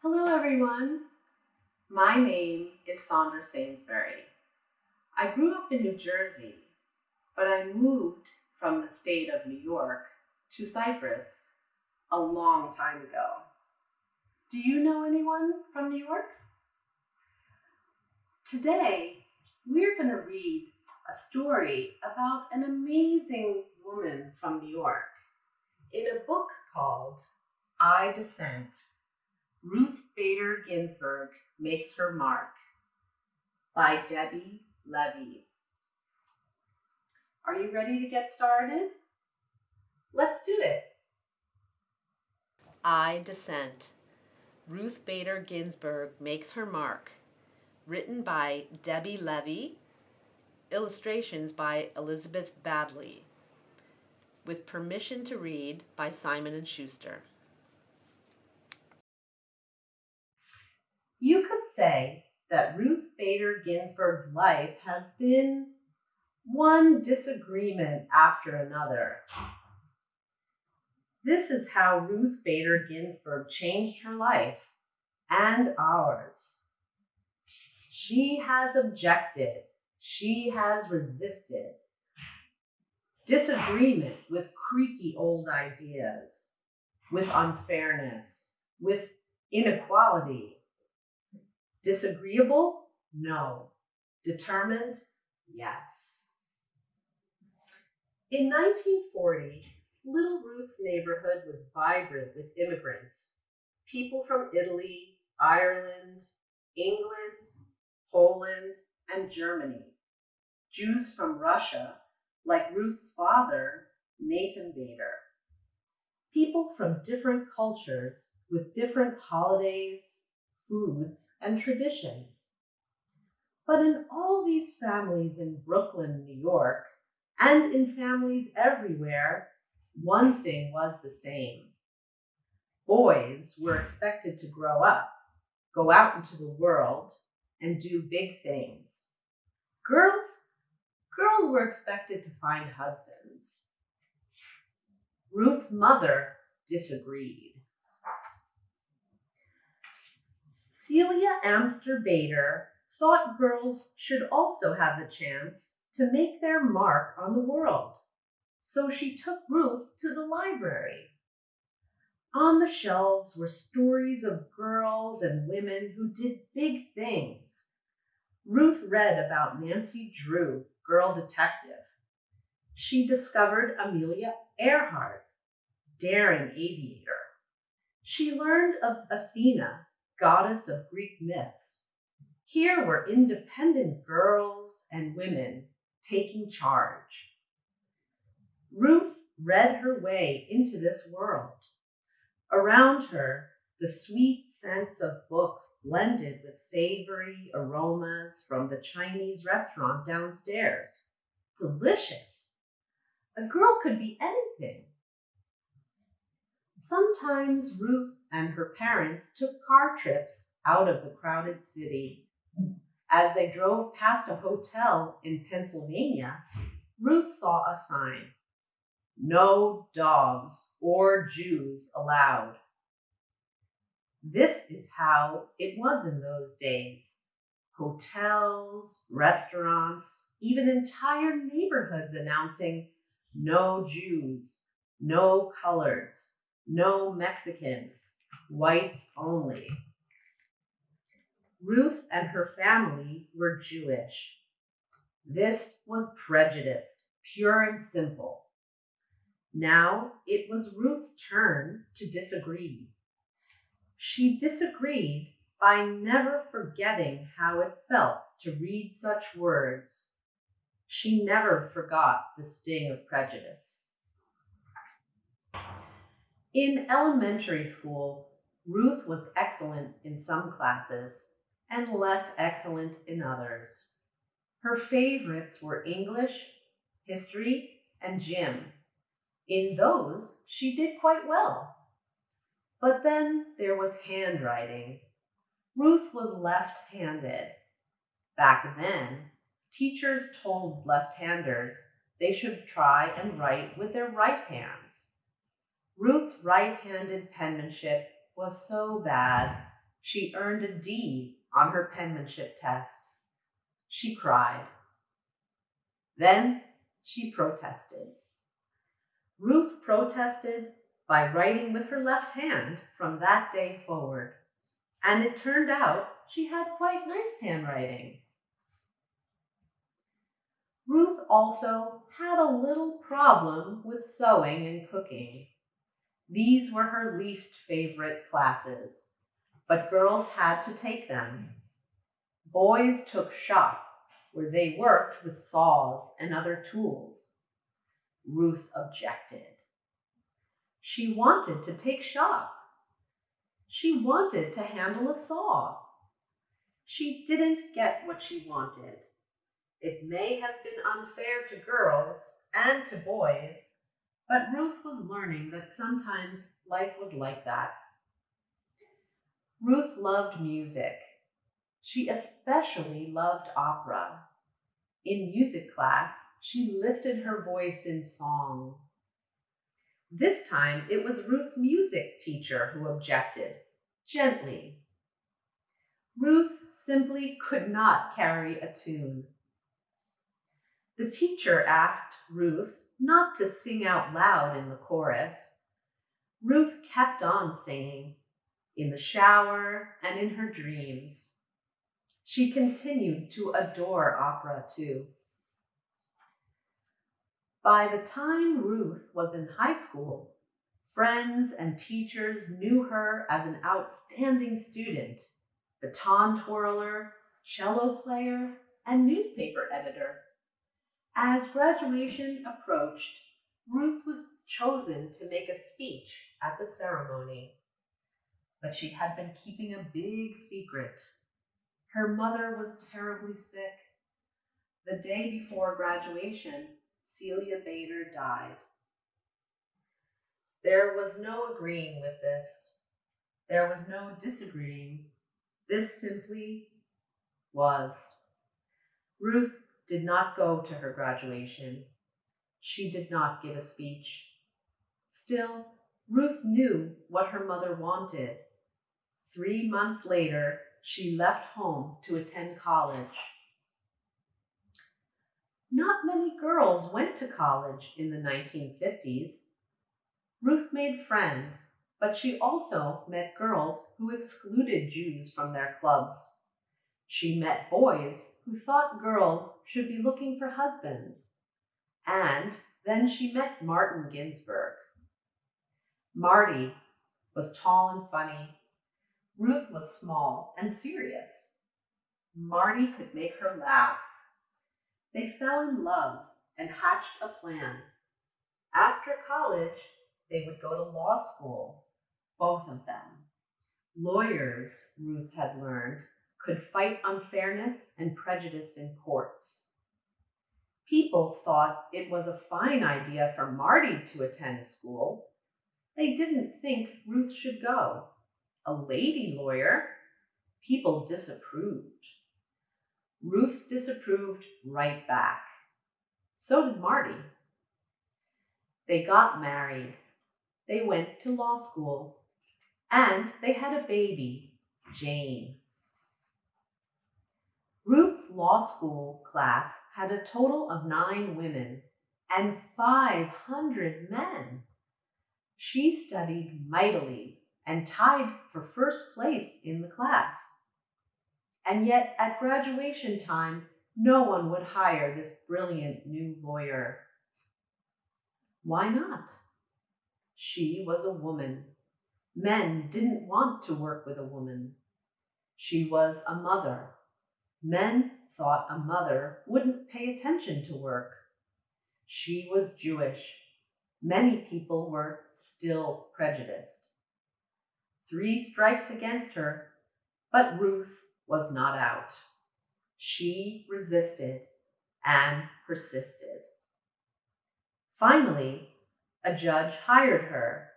Hello, everyone. My name is Sandra Sainsbury. I grew up in New Jersey, but I moved from the state of New York to Cyprus a long time ago. Do you know anyone from New York? Today, we're going to read a story about an amazing woman from New York in a book called I Dissent. Ruth Bader Ginsburg Makes Her Mark by Debbie Levy. Are you ready to get started? Let's do it. I Dissent. Ruth Bader Ginsburg Makes Her Mark. Written by Debbie Levy. Illustrations by Elizabeth Baddeley. With permission to read by Simon & Schuster. You could say that Ruth Bader Ginsburg's life has been one disagreement after another. This is how Ruth Bader Ginsburg changed her life and ours. She has objected, she has resisted. Disagreement with creaky old ideas, with unfairness, with inequality. Disagreeable? No. Determined? Yes. In 1940, Little Ruth's neighborhood was vibrant with immigrants, people from Italy, Ireland, England, Poland, and Germany, Jews from Russia, like Ruth's father, Nathan Bader, people from different cultures with different holidays, foods, and traditions. But in all these families in Brooklyn, New York, and in families everywhere, one thing was the same. Boys were expected to grow up, go out into the world, and do big things. Girls, girls were expected to find husbands. Ruth's mother disagreed. Celia Amster Bader thought girls should also have the chance to make their mark on the world. So she took Ruth to the library. On the shelves were stories of girls and women who did big things. Ruth read about Nancy Drew, girl detective. She discovered Amelia Earhart, daring aviator. She learned of Athena, goddess of Greek myths. Here were independent girls and women taking charge. Ruth read her way into this world. Around her, the sweet scents of books blended with savory aromas from the Chinese restaurant downstairs. Delicious. A girl could be anything. Sometimes Ruth and her parents took car trips out of the crowded city. As they drove past a hotel in Pennsylvania, Ruth saw a sign no dogs or Jews allowed. This is how it was in those days. Hotels, restaurants, even entire neighborhoods announcing no Jews, no coloreds, no Mexicans, whites only. Ruth and her family were Jewish. This was prejudice, pure and simple. Now it was Ruth's turn to disagree. She disagreed by never forgetting how it felt to read such words. She never forgot the sting of prejudice. In elementary school, Ruth was excellent in some classes and less excellent in others. Her favorites were English, history, and gym. In those, she did quite well. But then there was handwriting. Ruth was left handed. Back then, teachers told left handers they should try and write with their right hands. Ruth's right handed penmanship was so bad She earned a D on her penmanship test. She cried. Then she protested. Ruth protested by writing with her left hand from that day forward, and it turned out she had quite nice handwriting. Ruth also had a little problem with sewing and cooking. These were her least favorite classes, but girls had to take them. Boys took shop, where they worked with saws and other tools. Ruth objected. She wanted to take shop. She wanted to handle a saw. She didn't get what she wanted. It may have been unfair to girls and to boys, but Ruth was learning that sometimes life was like that. Ruth loved music. She especially loved opera. In music class, she lifted her voice in song. This time it was Ruth's music teacher who objected, gently. Ruth simply could not carry a tune. The teacher asked Ruth not to sing out loud in the chorus. Ruth kept on singing, in the shower and in her dreams. She continued to adore opera too. By the time Ruth was in high school, friends and teachers knew her as an outstanding student, baton twirler, cello player, and newspaper editor. As graduation approached, Ruth was chosen to make a speech at the ceremony. But she had been keeping a big secret. Her mother was terribly sick. The day before graduation, Celia Bader died. There was no agreeing with this. There was no disagreeing. This simply was. Ruth did not go to her graduation. She did not give a speech. Still, Ruth knew what her mother wanted. Three months later, she left home to attend college. Not many girls went to college in the 1950s. Ruth made friends, but she also met girls who excluded Jews from their clubs. She met boys who thought girls should be looking for husbands. And then she met Martin Ginsburg. Marty was tall and funny. Ruth was small and serious. Marty could make her laugh. They fell in love and hatched a plan. After college, they would go to law school, both of them. Lawyers, Ruth had learned, could fight unfairness and prejudice in courts. People thought it was a fine idea for Marty to attend school. They didn't think Ruth should go. A lady lawyer? People disapproved. Ruth disapproved right back. So did Marty. They got married. They went to law school. And they had a baby, Jane. Ruth's law school class had a total of nine women and 500 men. She studied mightily and tied for first place in the class. And yet, at graduation time, no one would hire this brilliant new lawyer. Why not? She was a woman. Men didn't want to work with a woman. She was a mother Men thought a mother wouldn't pay attention to work. She was Jewish. Many people were still prejudiced. Three strikes against her, but Ruth was not out. She resisted and persisted. Finally, a judge hired her,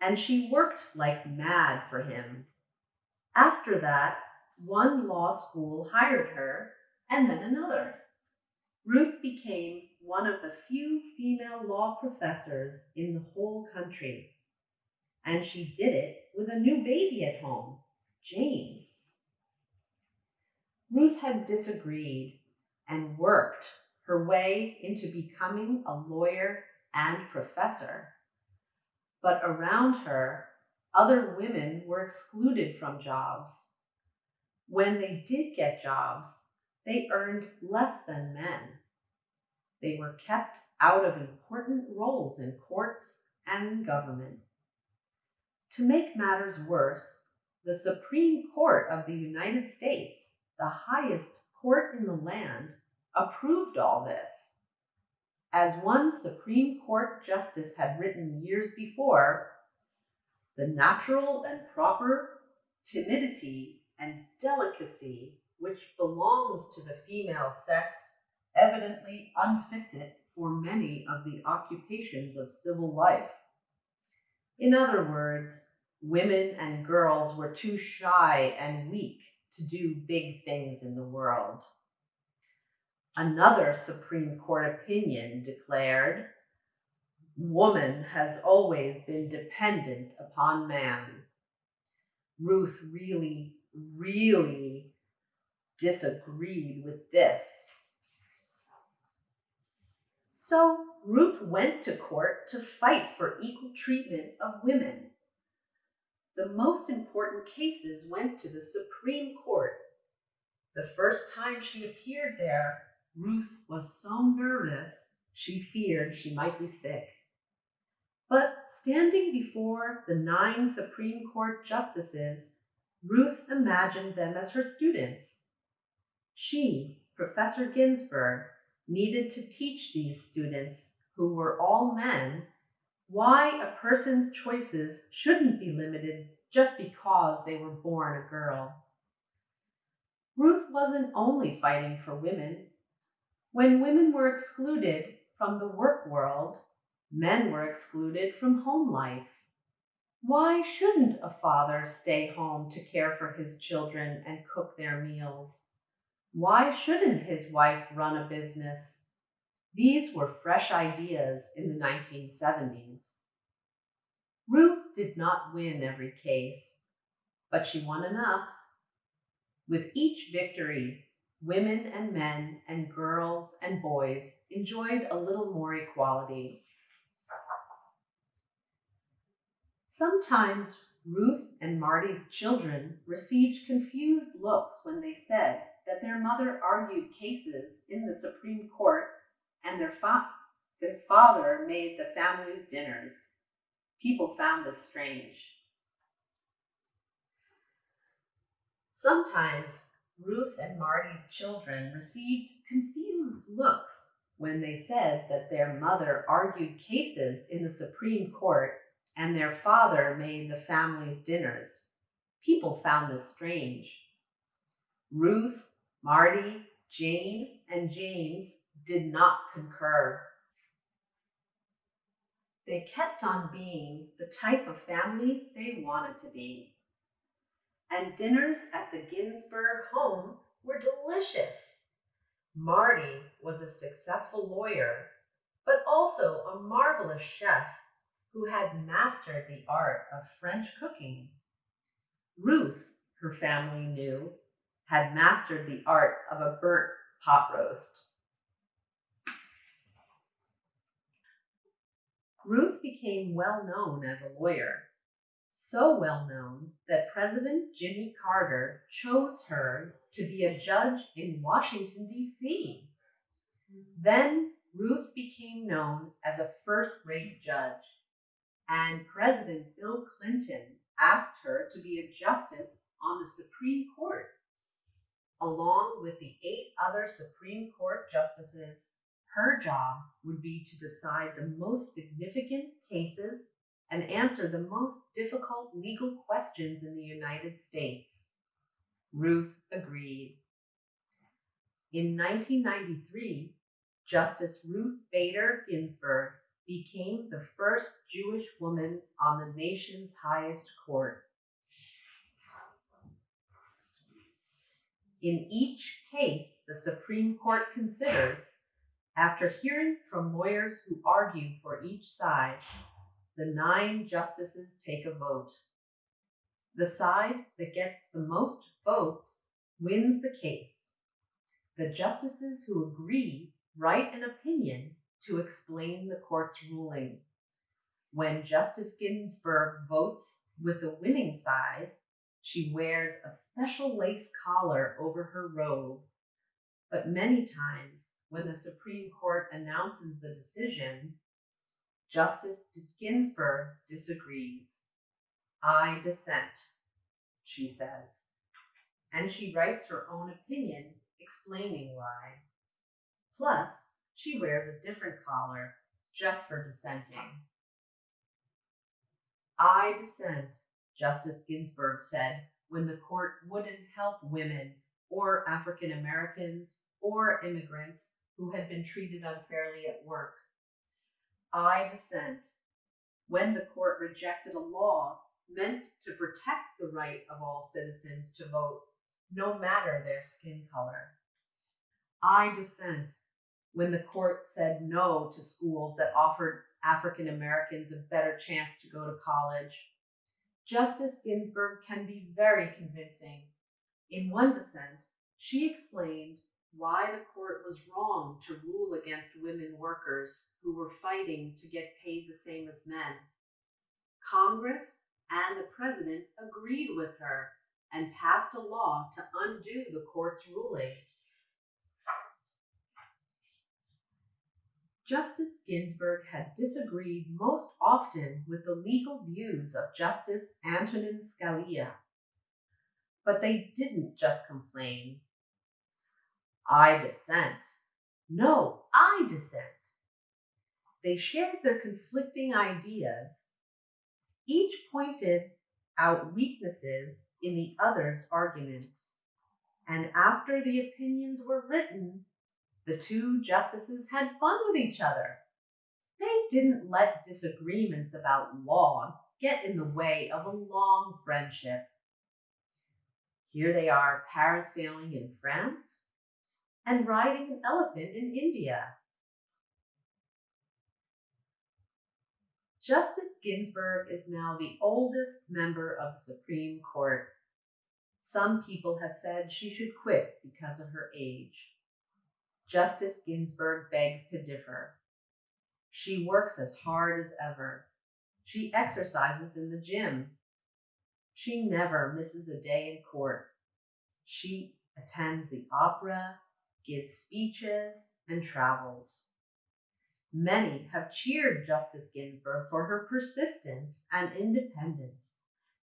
and she worked like mad for him. After that, one law school hired her, and then another. Ruth became one of the few female law professors in the whole country. And she did it with a new baby at home, James. Ruth had disagreed and worked her way into becoming a lawyer and professor. But around her, other women were excluded from jobs. When they did get jobs, they earned less than men. They were kept out of important roles in courts and government. To make matters worse, the Supreme Court of the United States, the highest court in the land, approved all this. As one Supreme Court justice had written years before, the natural and proper timidity and delicacy which belongs to the female sex evidently unfits it for many of the occupations of civil life. In other words, women and girls were too shy and weak to do big things in the world. Another Supreme Court opinion declared woman has always been dependent upon man. Ruth really, really disagreed with this. So Ruth went to court to fight for equal treatment of women. The most important cases went to the Supreme Court. The first time she appeared there, Ruth was so nervous she feared she might be sick. But standing before the nine Supreme Court justices, Ruth imagined them as her students. She, Professor Ginsburg, needed to teach these students, who were all men, why a person's choices shouldn't be limited just because they were born a girl. Ruth wasn't only fighting for women. When women were excluded from the work world, men were excluded from home life. Why shouldn't a father stay home to care for his children and cook their meals? Why shouldn't his wife run a business? These were fresh ideas in the 1970s. Ruth did not win every case, but she won enough. With each victory, women and men and girls and boys enjoyed a little more equality. Sometimes Ruth and Marty's children received confused looks when they said that their mother argued cases in the Supreme Court and their, fa- their father made the family's dinners. People found this strange. Sometimes Ruth and Marty's children received confused looks when they said that their mother argued cases in the Supreme Court and their father made the family's dinners. People found this strange. Ruth, Marty, Jane, and James did not concur. They kept on being the type of family they wanted to be. And dinners at the Ginsburg home were delicious. Marty was a successful lawyer, but also a marvelous chef who had mastered the art of French cooking. Ruth, her family knew, had mastered the art of a burnt pot roast. Ruth became well known as a lawyer, so well known that President Jimmy Carter chose her to be a judge in Washington, D.C. Then Ruth became known as a first rate judge, and President Bill Clinton asked her to be a justice on the Supreme Court. Along with the eight other Supreme Court justices, her job would be to decide the most significant cases and answer the most difficult legal questions in the United States. Ruth agreed. In 1993, Justice Ruth Bader Ginsburg became the first Jewish woman on the nation's highest court. In each case the Supreme Court considers, after hearing from lawyers who argue for each side, the nine justices take a vote. The side that gets the most votes wins the case. The justices who agree write an opinion to explain the court's ruling. When Justice Ginsburg votes with the winning side, she wears a special lace collar over her robe. But many times, when the Supreme Court announces the decision, Justice Ginsburg disagrees. I dissent, she says. And she writes her own opinion explaining why. Plus, she wears a different collar just for dissenting. I dissent, Justice Ginsburg said when the court wouldn't help women or African Americans or immigrants who had been treated unfairly at work. I dissent when the court rejected a law meant to protect the right of all citizens to vote, no matter their skin color. I dissent when the court said no to schools that offered African Americans a better chance to go to college. Justice Ginsburg can be very convincing. In one dissent, she explained why the court was wrong to rule against women workers who were fighting to get paid the same as men. Congress and the president agreed with her and passed a law to undo the court's ruling. Justice Ginsburg had disagreed most often with the legal views of Justice Antonin Scalia. But they didn't just complain. I dissent. No, I dissent. They shared their conflicting ideas. Each pointed out weaknesses in the other's arguments. And after the opinions were written, the two justices had fun with each other. They didn't let disagreements about law get in the way of a long friendship. Here they are parasailing in France and riding an elephant in India. Justice Ginsburg is now the oldest member of the Supreme Court. Some people have said she should quit because of her age. Justice Ginsburg begs to differ. She works as hard as ever. She exercises in the gym. She never misses a day in court. She attends the opera, gives speeches, and travels. Many have cheered Justice Ginsburg for her persistence and independence.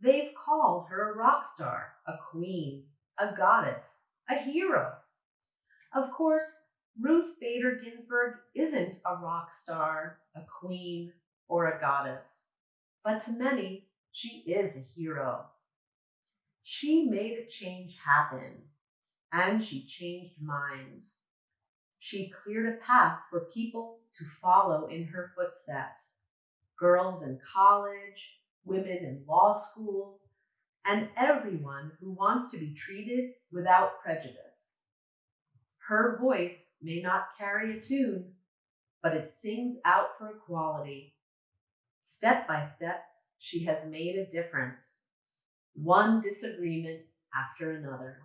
They've called her a rock star, a queen, a goddess, a hero. Of course, Ruth Bader Ginsburg isn't a rock star, a queen, or a goddess, but to many, she is a hero. She made a change happen, and she changed minds. She cleared a path for people to follow in her footsteps girls in college, women in law school, and everyone who wants to be treated without prejudice. Her voice may not carry a tune, but it sings out for equality. Step by step, she has made a difference, one disagreement after another.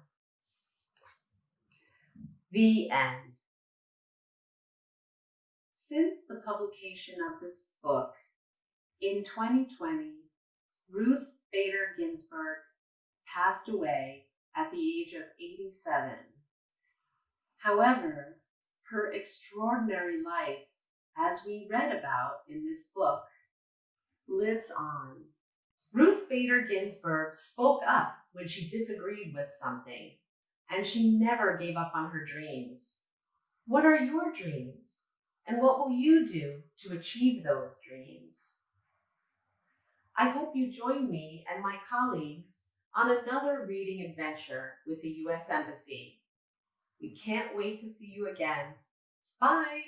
The end. Since the publication of this book in 2020, Ruth Bader Ginsburg passed away at the age of 87. However, her extraordinary life, as we read about in this book, lives on. Ruth Bader Ginsburg spoke up when she disagreed with something, and she never gave up on her dreams. What are your dreams? And what will you do to achieve those dreams? I hope you join me and my colleagues on another reading adventure with the U.S. Embassy. We can't wait to see you again. Bye!